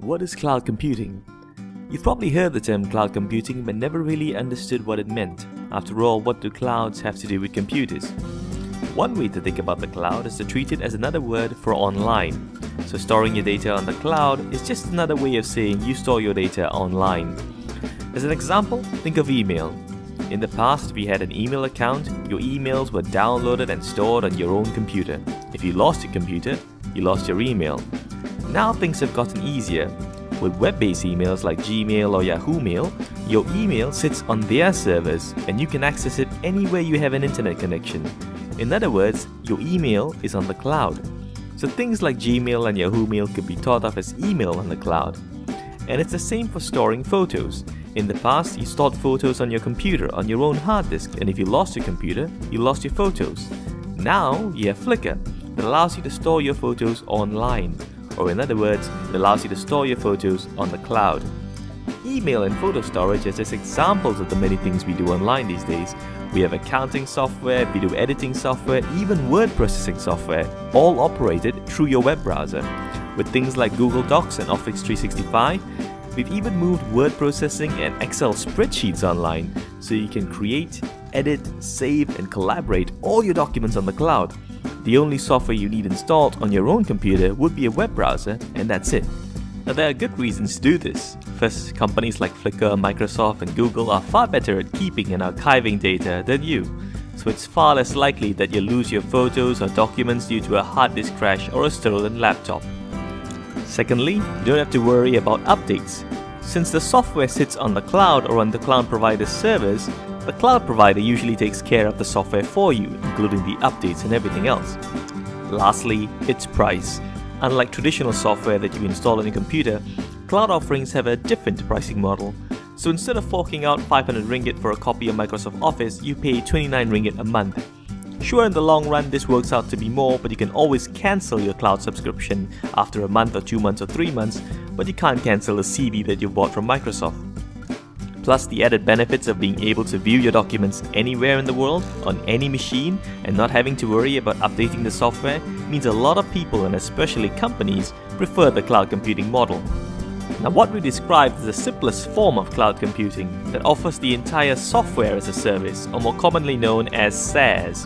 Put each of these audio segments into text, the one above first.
What is cloud computing? You've probably heard the term cloud computing but never really understood what it meant. After all, what do clouds have to do with computers? One way to think about the cloud is to treat it as another word for online. So storing your data on the cloud is just another way of saying you store your data online. As an example, think of email. In the past, if you had an email account, your emails were downloaded and stored on your own computer. If you lost your computer, you lost your email. Now things have gotten easier. With web-based emails like Gmail or Yahoo Mail, your email sits on their servers and you can access it anywhere you have an internet connection. In other words, your email is on the cloud. So things like Gmail and Yahoo Mail could be thought of as email on the cloud. And it's the same for storing photos. In the past, you stored photos on your computer on your own hard disk and if you lost your computer, you lost your photos. Now, you have Flickr that allows you to store your photos online or in other words, it allows you to store your photos on the cloud. Email and photo storage are just examples of the many things we do online these days. We have accounting software, video editing software, even word processing software, all operated through your web browser. With things like Google Docs and Office 365, we've even moved word processing and Excel spreadsheets online, so you can create, edit, save and collaborate all your documents on the cloud. The only software you need installed on your own computer would be a web browser and that's it. Now there are good reasons to do this. First, companies like Flickr, Microsoft and Google are far better at keeping and archiving data than you, so it's far less likely that you'll lose your photos or documents due to a hard disk crash or a stolen laptop. Secondly, you don't have to worry about updates. Since the software sits on the cloud or on the cloud provider's servers, the cloud provider usually takes care of the software for you, including the updates and everything else. Lastly, its price. Unlike traditional software that you install on your computer, cloud offerings have a different pricing model. So instead of forking out 500 ringgit for a copy of Microsoft Office, you pay 29 ringgit a month. Sure, in the long run, this works out to be more, but you can always cancel your cloud subscription after a month or two months or three months, but you can't cancel a CD that you bought from Microsoft. Plus the added benefits of being able to view your documents anywhere in the world, on any machine, and not having to worry about updating the software means a lot of people and especially companies prefer the cloud computing model. Now what we described is the simplest form of cloud computing that offers the entire software as a service, or more commonly known as SaaS,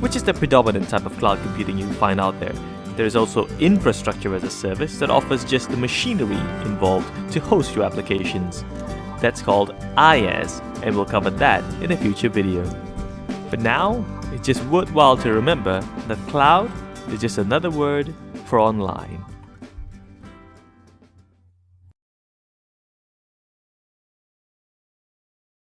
which is the predominant type of cloud computing you find out there. There is also infrastructure as a service that offers just the machinery involved to host your applications. That's called IaaS and we'll cover that in a future video. But now, it's just worthwhile to remember that cloud is just another word for online.